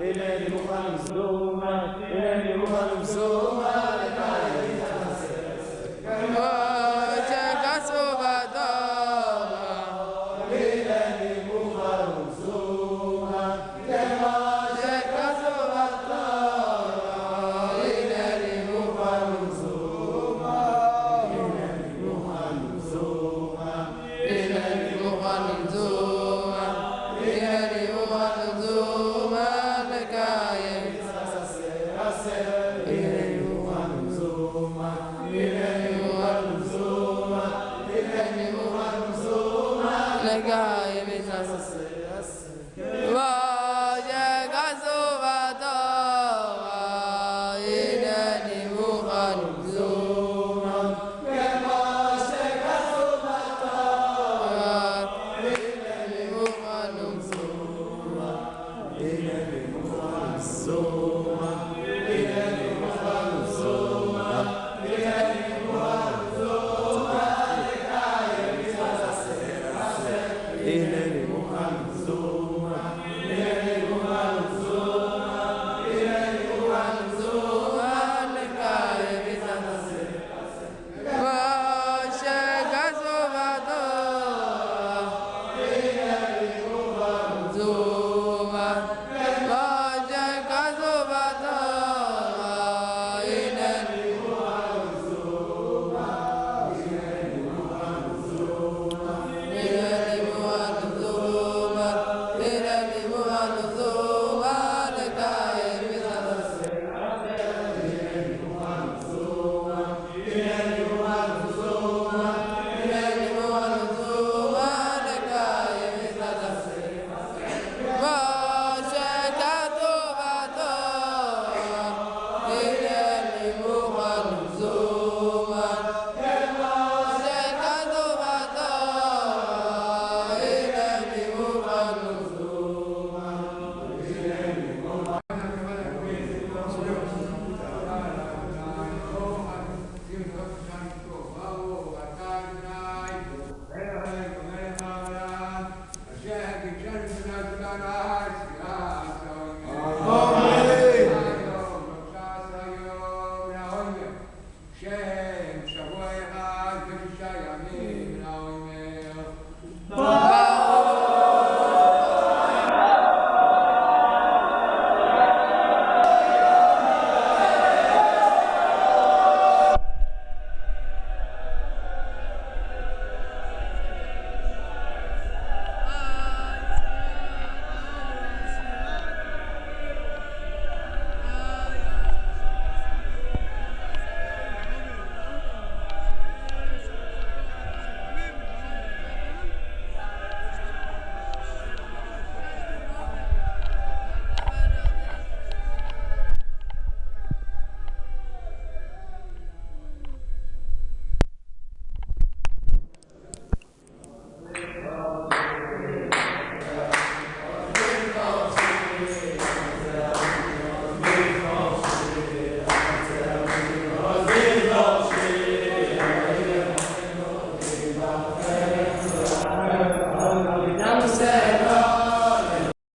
إليه خمس دمة Amen. جاهد جهد